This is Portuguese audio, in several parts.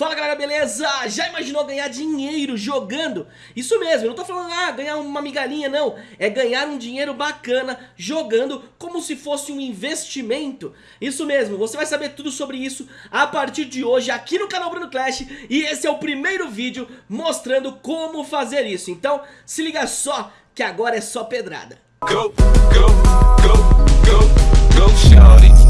Fala galera, beleza? Já imaginou ganhar dinheiro jogando? Isso mesmo, eu não tô falando, ah, ganhar uma migalhinha, não. É ganhar um dinheiro bacana jogando como se fosse um investimento. Isso mesmo, você vai saber tudo sobre isso a partir de hoje aqui no canal Bruno Clash. E esse é o primeiro vídeo mostrando como fazer isso. Então, se liga só que agora é só pedrada. Go, go, go, go, go.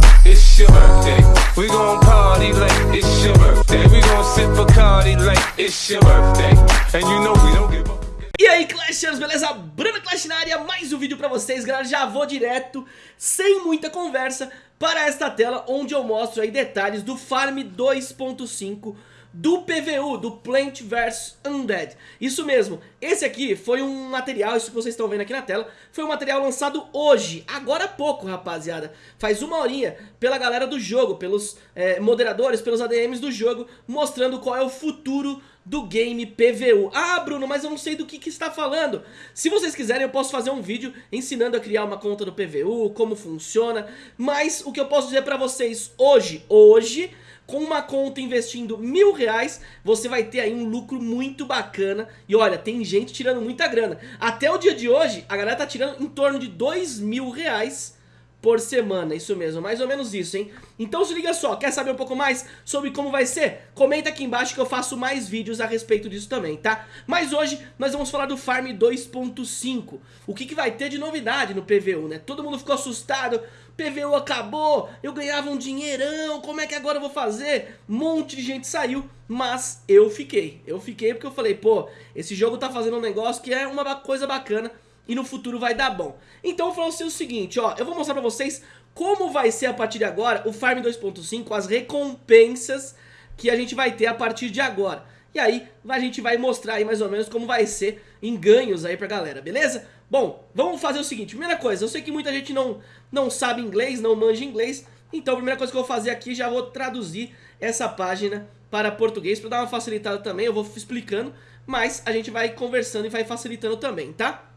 Your birthday. We gon' party like it's your birthday. We gon' sip Bacardi like it's your birthday. And you know we don't give a... E aí Clashers, beleza? Bruno Clash na área, mais um vídeo pra vocês, galera, já vou direto, sem muita conversa, para esta tela onde eu mostro aí detalhes do Farm 2.5 do PVU, do Plant vs Undead. Isso mesmo, esse aqui foi um material, isso que vocês estão vendo aqui na tela, foi um material lançado hoje, agora há pouco, rapaziada. Faz uma horinha pela galera do jogo, pelos é, moderadores, pelos ADMs do jogo, mostrando qual é o futuro do game PVU. Ah, Bruno, mas eu não sei do que, que está falando. Se vocês quiserem, eu posso fazer um vídeo ensinando a criar uma conta do PVU, como funciona, mas o que eu posso dizer pra vocês hoje, hoje com uma conta investindo mil reais, você vai ter aí um lucro muito bacana. E olha, tem gente tirando muita grana. Até o dia de hoje, a galera tá tirando em torno de dois mil reais por semana, isso mesmo, mais ou menos isso, hein? Então se liga só, quer saber um pouco mais sobre como vai ser? Comenta aqui embaixo que eu faço mais vídeos a respeito disso também, tá? Mas hoje nós vamos falar do Farm 2.5, o que, que vai ter de novidade no PVU, né? Todo mundo ficou assustado, PVU acabou, eu ganhava um dinheirão, como é que agora eu vou fazer? Um monte de gente saiu, mas eu fiquei, eu fiquei porque eu falei, pô, esse jogo tá fazendo um negócio que é uma coisa bacana e no futuro vai dar bom. Então eu falo assim o seguinte, ó, eu vou mostrar pra vocês como vai ser a partir de agora o Farm 2.5, as recompensas que a gente vai ter a partir de agora. E aí a gente vai mostrar aí mais ou menos como vai ser em ganhos aí pra galera, beleza? Bom, vamos fazer o seguinte, primeira coisa, eu sei que muita gente não, não sabe inglês, não manja inglês, então a primeira coisa que eu vou fazer aqui, já vou traduzir essa página para português, para dar uma facilitada também, eu vou explicando, mas a gente vai conversando e vai facilitando também, tá?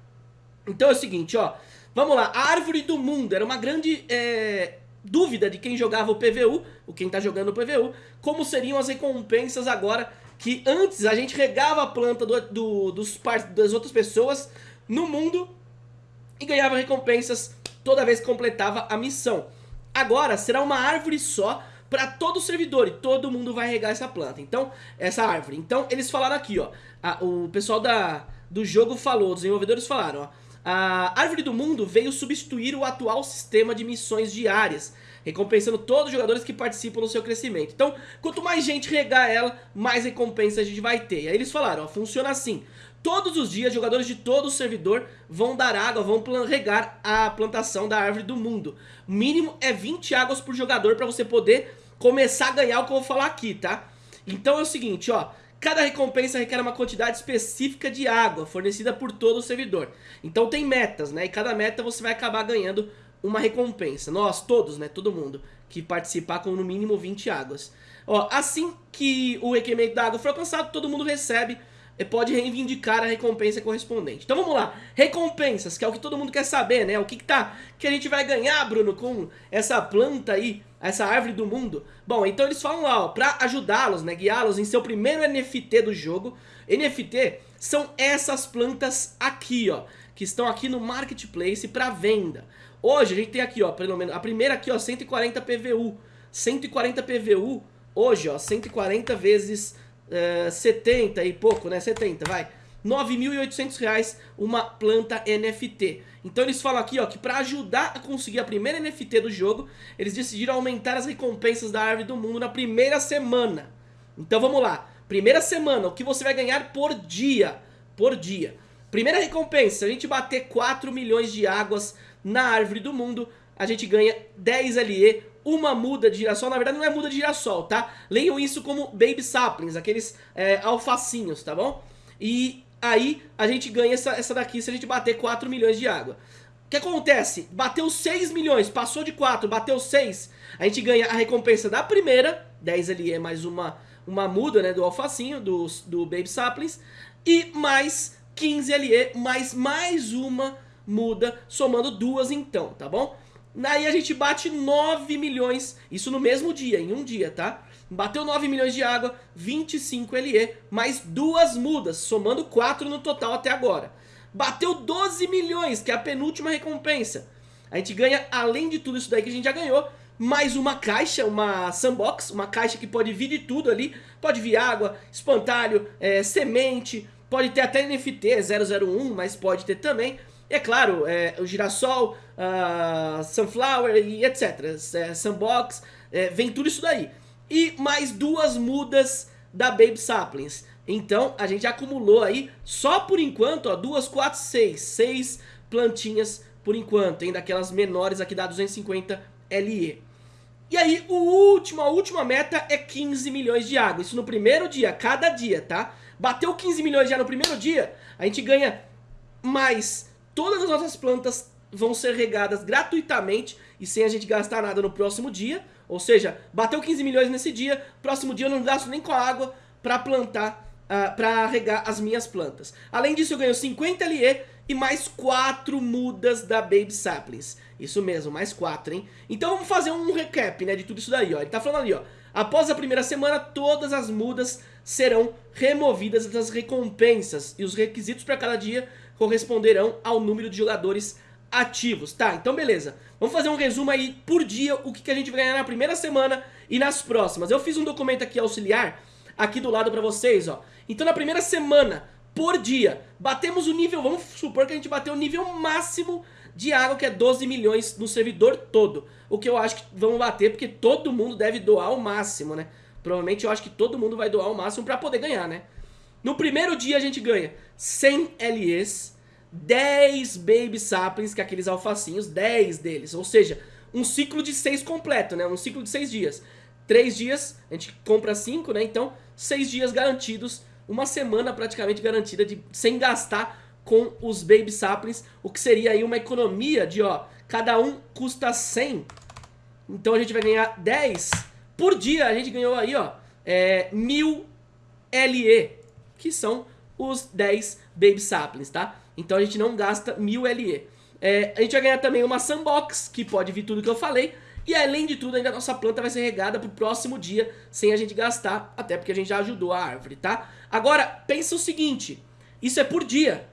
Então é o seguinte, ó. Vamos lá, a árvore do mundo era uma grande é, dúvida de quem jogava o PVU, o quem tá jogando o PVU, como seriam as recompensas agora que antes a gente regava a planta do, do, dos, das outras pessoas no mundo e ganhava recompensas toda vez que completava a missão. Agora será uma árvore só para todo o servidor e todo mundo vai regar essa planta, então, essa árvore. Então eles falaram aqui, ó, a, o pessoal da, do jogo falou, os desenvolvedores falaram, ó, a Árvore do Mundo veio substituir o atual sistema de missões diárias, recompensando todos os jogadores que participam no seu crescimento. Então, quanto mais gente regar ela, mais recompensa a gente vai ter. E aí eles falaram, ó, funciona assim. Todos os dias, jogadores de todo o servidor vão dar água, vão regar a plantação da Árvore do Mundo. O mínimo é 20 águas por jogador para você poder começar a ganhar o que eu vou falar aqui, tá? Então é o seguinte, ó, Cada recompensa requer uma quantidade específica de água fornecida por todo o servidor. Então tem metas, né? E cada meta você vai acabar ganhando uma recompensa. Nós, todos, né? Todo mundo que participar com no mínimo 20 águas. Ó, assim que o requerimento da água for alcançado, todo mundo recebe e pode reivindicar a recompensa correspondente. Então vamos lá, recompensas, que é o que todo mundo quer saber, né? O que, que, tá, que a gente vai ganhar, Bruno, com essa planta aí essa árvore do mundo. Bom, então eles falam lá, ó, pra ajudá-los, né, guiá-los em seu primeiro NFT do jogo. NFT são essas plantas aqui, ó, que estão aqui no Marketplace para venda. Hoje a gente tem aqui, ó, pelo menos, a primeira aqui, ó, 140 PVU. 140 PVU, hoje, ó, 140 vezes uh, eh, 70 e pouco, né, 70, vai. 9.800 reais uma planta NFT. Então eles falam aqui ó, que para ajudar a conseguir a primeira NFT do jogo, eles decidiram aumentar as recompensas da Árvore do Mundo na primeira semana. Então vamos lá, primeira semana, o que você vai ganhar por dia, por dia. Primeira recompensa, a gente bater 4 milhões de águas na Árvore do Mundo, a gente ganha 10 LE, uma muda de girassol, na verdade não é muda de girassol, tá? Leiam isso como baby saplings, aqueles é, alfacinhos, tá bom? E aí a gente ganha essa, essa daqui se a gente bater 4 milhões de água. O que acontece? Bateu 6 milhões, passou de 4, bateu 6, a gente ganha a recompensa da primeira, 10 ali é mais uma, uma muda né, do alfacinho, do, do Baby Saplings, e mais 15 LE, mais mais uma muda, somando duas então, tá bom? Aí a gente bate 9 milhões, isso no mesmo dia, em um dia, tá? Bateu 9 milhões de água, 25 LE, mais duas mudas, somando 4 no total até agora. Bateu 12 milhões, que é a penúltima recompensa. A gente ganha, além de tudo isso daí que a gente já ganhou, mais uma caixa, uma sandbox, uma caixa que pode vir de tudo ali. Pode vir água, espantalho, é, semente, pode ter até NFT 001, mas pode ter também. É claro, é, o girassol, uh, sunflower e etc. É, sandbox, é, vem tudo isso daí. E mais duas mudas da Baby Saplings. Então a gente acumulou aí, só por enquanto, ó, duas, quatro, seis, seis plantinhas por enquanto, hein, daquelas menores aqui da 250 LE. E aí, o último, a última meta é 15 milhões de água. Isso no primeiro dia, cada dia, tá? Bateu 15 milhões já no primeiro dia, a gente ganha mais. Todas as nossas plantas vão ser regadas gratuitamente e sem a gente gastar nada no próximo dia. Ou seja, bateu 15 milhões nesse dia, próximo dia eu não gasto nem com a água para plantar, uh, para regar as minhas plantas. Além disso, eu ganho 50 LE e mais 4 mudas da Baby Saplings. Isso mesmo, mais 4, hein? Então vamos fazer um recap, né, de tudo isso daí, ó. Ele tá falando ali, ó. Após a primeira semana, todas as mudas serão removidas das recompensas e os requisitos para cada dia corresponderão ao número de jogadores ativos, tá? Então beleza, vamos fazer um resumo aí por dia, o que, que a gente vai ganhar na primeira semana e nas próximas. Eu fiz um documento aqui auxiliar, aqui do lado pra vocês, ó. Então na primeira semana, por dia, batemos o nível, vamos supor que a gente bateu o nível máximo de água, que é 12 milhões no servidor todo. O que eu acho que vamos bater, porque todo mundo deve doar o máximo, né? Provavelmente eu acho que todo mundo vai doar o máximo pra poder ganhar, né? No primeiro dia a gente ganha 100 LEs, 10 Baby Saplings, que é aqueles alfacinhos, 10 deles. Ou seja, um ciclo de 6 completo, né? Um ciclo de 6 dias. 3 dias, a gente compra 5, né? Então, 6 dias garantidos, uma semana praticamente garantida de sem gastar com os Baby Saplings, o que seria aí uma economia de, ó, cada um custa 100. Então a gente vai ganhar 10 por dia a gente ganhou aí, ó, é, 1000 LE, que são os 10 Baby Saplings, tá? Então a gente não gasta 1000 LE. É, a gente vai ganhar também uma Sandbox, que pode vir tudo que eu falei. E além de tudo, ainda a nossa planta vai ser regada pro próximo dia, sem a gente gastar, até porque a gente já ajudou a árvore, tá? Agora, pensa o seguinte, isso é por dia.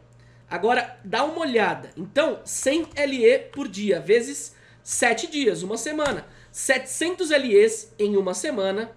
Agora, dá uma olhada. Então, 100 LE por dia, vezes 7 dias, uma semana. 700 LEs em uma semana.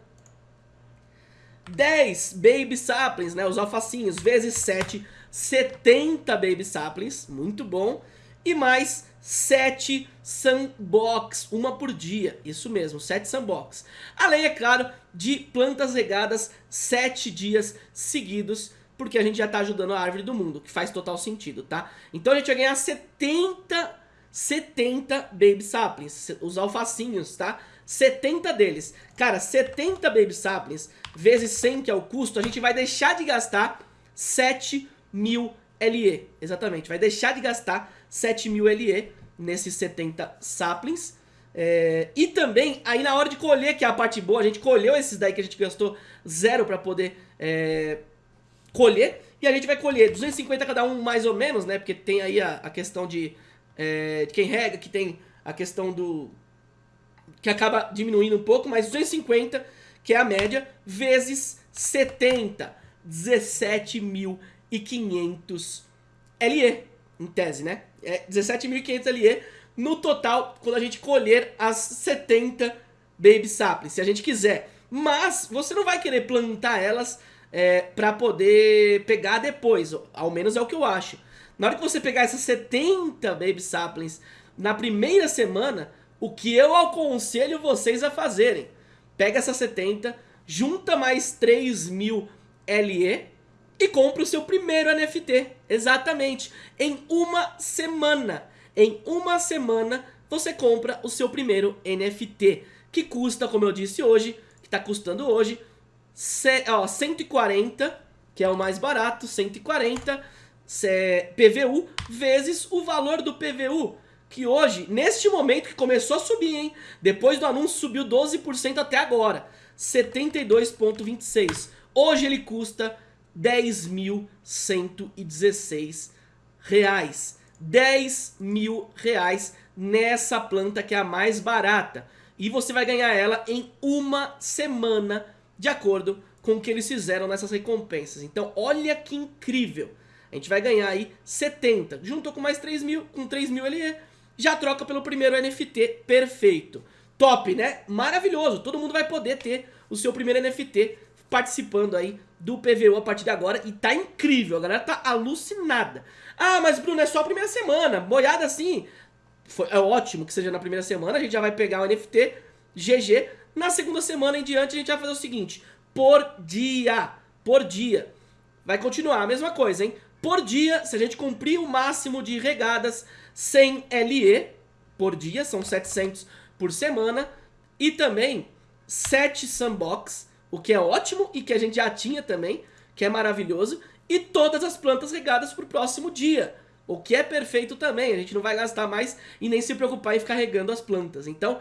10 Baby Saplings, né, os alfacinhos, vezes 7, 70 Baby Saplings, muito bom. E mais 7 Sunbox, uma por dia, isso mesmo, 7 Sunbox. Além, é claro, de plantas regadas 7 dias seguidos, porque a gente já está ajudando a árvore do mundo, que faz total sentido, tá? Então a gente vai ganhar 70 70 Baby Saplings, os alfacinhos, tá? 70 deles. Cara, 70 Baby Saplings vezes 100, que é o custo, a gente vai deixar de gastar 7 mil LE. Exatamente, vai deixar de gastar 7 mil LE nesses 70 Saplings. É, e também, aí na hora de colher, que é a parte boa, a gente colheu esses daí que a gente gastou zero para poder é, colher. E a gente vai colher 250 cada um mais ou menos, né? Porque tem aí a, a questão de é, de quem rega, que tem a questão do... que acaba diminuindo um pouco, mas 250, que é a média, vezes 70, 17.500 LE, em tese, né? É 17.500 LE no total, quando a gente colher as 70 Baby Saplings, se a gente quiser. Mas você não vai querer plantar elas é, para poder pegar depois, ao menos é o que eu acho. Na hora que você pegar essas 70 Baby Saplings na primeira semana, o que eu aconselho vocês a fazerem? Pega essas 70, junta mais 3 mil LE e compra o seu primeiro NFT. Exatamente. Em uma semana. Em uma semana você compra o seu primeiro NFT. Que custa, como eu disse hoje, que está custando hoje, ó, 140, que é o mais barato, 140 PVU vezes o valor do PVU. Que hoje, neste momento que começou a subir, hein? Depois do anúncio subiu 12% até agora. 72,26. Hoje ele custa 10.116 reais. 10 mil reais nessa planta que é a mais barata. e você vai ganhar ela em uma semana, de acordo com o que eles fizeram nessas recompensas. Então, olha que incrível. A gente vai ganhar aí 70. Juntou com mais 3 mil, com 3 mil LE, já troca pelo primeiro NFT perfeito. Top, né? Maravilhoso. Todo mundo vai poder ter o seu primeiro NFT participando aí do PVU a partir de agora e tá incrível, a galera tá alucinada. Ah, mas Bruno, é só a primeira semana, boiada assim, foi, é ótimo que seja na primeira semana, a gente já vai pegar o NFT GG, na segunda semana em diante a gente vai fazer o seguinte, por dia, por dia, vai continuar a mesma coisa, hein? Por dia, se a gente cumprir o máximo de regadas sem LE por dia, são 700 por semana, e também 7 sandbox, o que é ótimo e que a gente já tinha também, que é maravilhoso, e todas as plantas regadas para o próximo dia, o que é perfeito também, a gente não vai gastar mais e nem se preocupar em ficar regando as plantas. Então,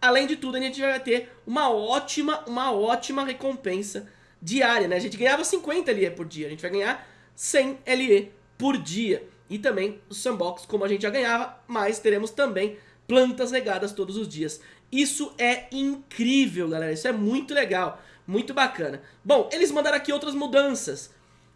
além de tudo, a gente vai ter uma ótima, uma ótima recompensa diária, né? A gente ganhava 50 LE por dia, a gente vai ganhar 100 LE por dia. E também o sandbox, como a gente já ganhava, mas teremos também plantas regadas todos os dias. Isso é incrível, galera, isso é muito legal. Muito bacana. Bom, eles mandaram aqui outras mudanças.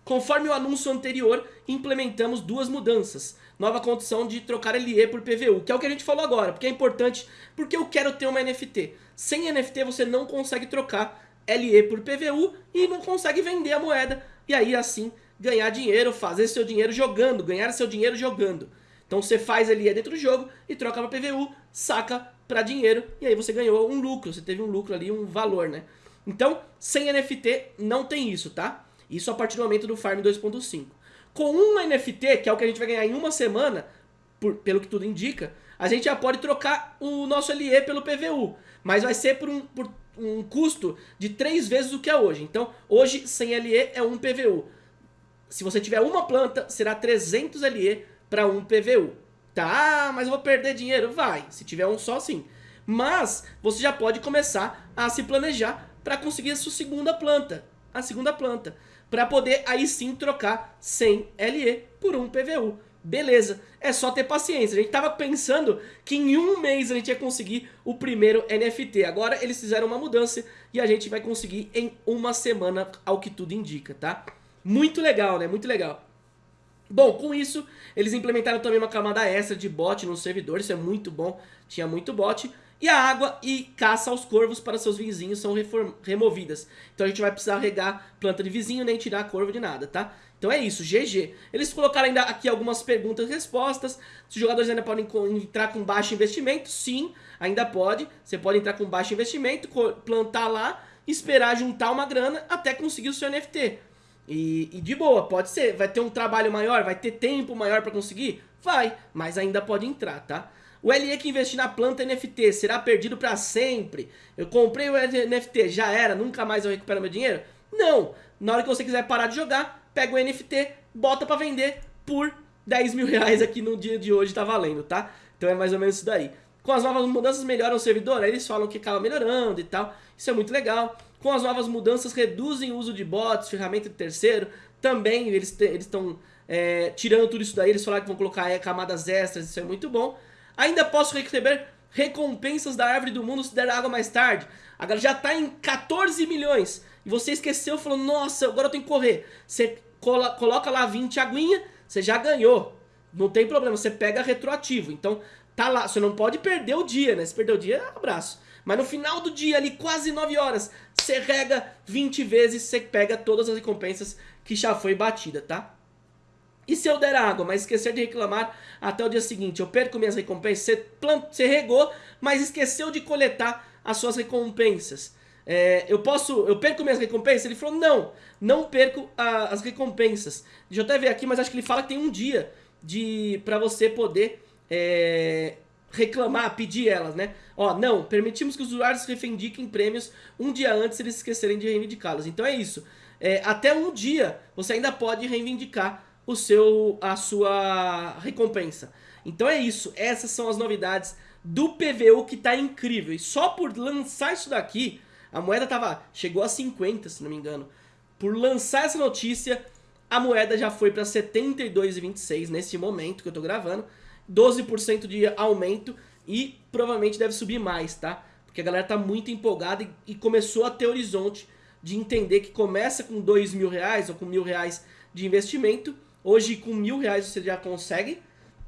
Conforme o anúncio anterior, implementamos duas mudanças. Nova condição de trocar LE por PVU, que é o que a gente falou agora, porque é importante, porque eu quero ter uma NFT. Sem NFT você não consegue trocar LE por PVU e não consegue vender a moeda. E aí assim ganhar dinheiro, fazer seu dinheiro jogando, ganhar seu dinheiro jogando. Então você faz LE dentro do jogo e troca para PVU, saca para dinheiro e aí você ganhou um lucro, você teve um lucro ali, um valor, né? Então, sem NFT não tem isso, tá? Isso a partir do momento do Farm 2.5. Com um NFT, que é o que a gente vai ganhar em uma semana, por, pelo que tudo indica, a gente já pode trocar o nosso LE pelo PVU. Mas vai ser por um, por um custo de três vezes o que é hoje. Então, hoje, sem LE é um PVU. Se você tiver uma planta, será 300 LE para um PVU. Tá, mas eu vou perder dinheiro? Vai, se tiver um só sim. Mas você já pode começar a se planejar para conseguir a sua segunda planta, a segunda planta, para poder aí sim trocar 100 LE por um PVU. Beleza, é só ter paciência. A gente tava pensando que em um mês a gente ia conseguir o primeiro NFT. Agora eles fizeram uma mudança e a gente vai conseguir em uma semana, ao que tudo indica, tá? Muito legal, né? Muito legal. Bom, com isso, eles implementaram também uma camada extra de bot no servidor, isso é muito bom, tinha muito bot. E a água e caça aos corvos para seus vizinhos são removidas. Então a gente vai precisar regar planta de vizinho, nem tirar corvo de nada, tá? Então é isso, GG. Eles colocaram ainda aqui algumas perguntas e respostas. Se os jogadores ainda podem entrar com baixo investimento, sim, ainda pode. Você pode entrar com baixo investimento, plantar lá, esperar juntar uma grana até conseguir o seu NFT. E, e, de boa, pode ser. Vai ter um trabalho maior, vai ter tempo maior para conseguir? Vai, mas ainda pode entrar, tá? O LE que investir na planta NFT será perdido para sempre? Eu comprei o NFT, já era, nunca mais eu recupero meu dinheiro? Não! Na hora que você quiser parar de jogar, pega o NFT, bota para vender por 10 mil reais aqui no dia de hoje tá valendo, tá? Então é mais ou menos isso daí. Com as novas mudanças melhoram o servidor, aí eles falam que acaba melhorando e tal, isso é muito legal. Com as novas mudanças reduzem o uso de bots, ferramenta de terceiro, também eles estão é, tirando tudo isso daí, eles falaram que vão colocar é, camadas extras, isso é muito bom. Ainda posso receber recompensas da árvore do mundo se der água mais tarde. Agora já está em 14 milhões. E você esqueceu, falou, nossa, agora eu tenho que correr. Você coloca lá 20 aguinha, você já ganhou. Não tem problema, você pega retroativo. Então, tá lá, você não pode perder o dia, né? Se perder o dia, abraço. Mas no final do dia, ali, quase 9 horas, você rega 20 vezes, você pega todas as recompensas que já foi batida, tá? E se eu der água, mas esquecer de reclamar até o dia seguinte, eu perco minhas recompensas? Você, plant... você regou, mas esqueceu de coletar as suas recompensas. É, eu posso, eu perco minhas recompensas? Ele falou, não, não perco a, as recompensas. Deixa eu até ver aqui, mas acho que ele fala que tem um dia de para você poder é, reclamar, pedir elas, né? Ó, não, permitimos que os usuários reivindiquem prêmios um dia antes se eles esquecerem de reivindicá-los. Então é isso. É, até um dia você ainda pode reivindicar o seu, a sua recompensa. Então é isso, essas são as novidades do PVU que tá incrível. E só por lançar isso daqui, a moeda tava, chegou a 50 se não me engano. Por lançar essa notícia, a moeda já foi para 72,26 nesse momento que eu tô gravando. 12% de aumento e provavelmente deve subir mais, tá? porque a galera tá muito empolgada e, e começou a ter horizonte de entender que começa com dois mil reais ou com mil reais de investimento, hoje com mil reais você já consegue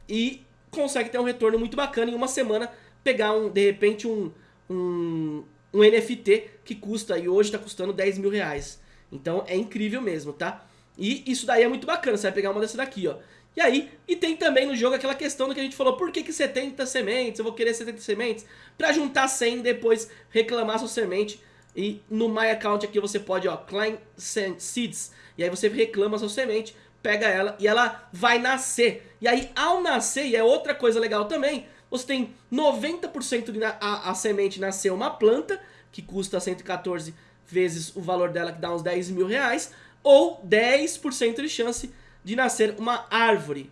e consegue ter um retorno muito bacana em uma semana, pegar um, de repente um, um, um NFT que custa, e hoje está custando 10 mil reais. Então é incrível mesmo, tá? E isso daí é muito bacana, você vai pegar uma dessa daqui, ó. E aí, e tem também no jogo aquela questão do que a gente falou, por que, que 70 sementes? Eu vou querer 70 sementes pra juntar 100 e depois reclamar sua semente. E no My Account aqui você pode, ó, Klein Seeds. E aí você reclama sua semente, pega ela e ela vai nascer. E aí, ao nascer, e é outra coisa legal também, você tem 90% de a, a semente nascer uma planta, que custa 114 vezes o valor dela, que dá uns 10 mil reais, ou 10% de chance de nascer uma árvore,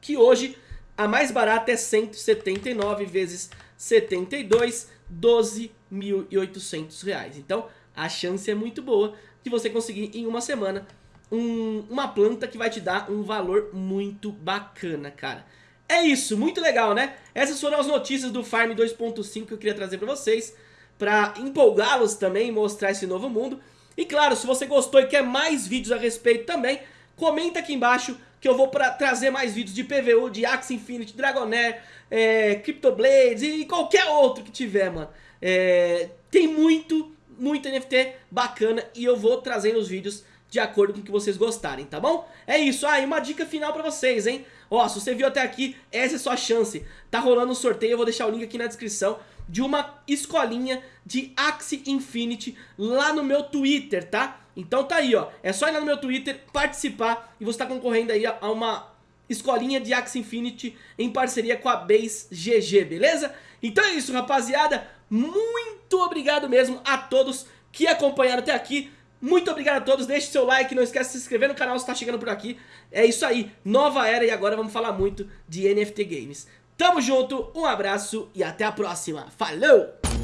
que hoje a mais barata é 179 vezes 72, 12.800 reais. Então a chance é muito boa de você conseguir em uma semana um, uma planta que vai te dar um valor muito bacana, cara. É isso, muito legal, né? Essas foram as notícias do Farm 2.5 que eu queria trazer pra vocês, pra empolgá-los também, mostrar esse novo mundo. E claro, se você gostou e quer mais vídeos a respeito também, comenta aqui embaixo que eu vou pra trazer mais vídeos de PVU, de Axie Infinity, Dragonair, é, Cryptoblades e qualquer outro que tiver, mano. É, tem muito, muito NFT bacana e eu vou trazendo os vídeos de acordo com o que vocês gostarem, tá bom? É isso, ah, e uma dica final pra vocês, hein? Ó, se você viu até aqui, essa é sua chance. Tá rolando um sorteio, eu vou deixar o link aqui na descrição de uma escolinha de Axie Infinity lá no meu Twitter, tá? Então tá aí, ó. É só ir lá no meu Twitter, participar e você tá concorrendo aí a uma escolinha de Axie Infinity em parceria com a Base GG, beleza? Então é isso, rapaziada. Muito obrigado mesmo a todos que acompanharam até aqui. Muito obrigado a todos, deixe seu like, não esquece de se inscrever no canal se está chegando por aqui. É isso aí, nova era e agora vamos falar muito de NFT Games. Tamo junto, um abraço e até a próxima. Falou!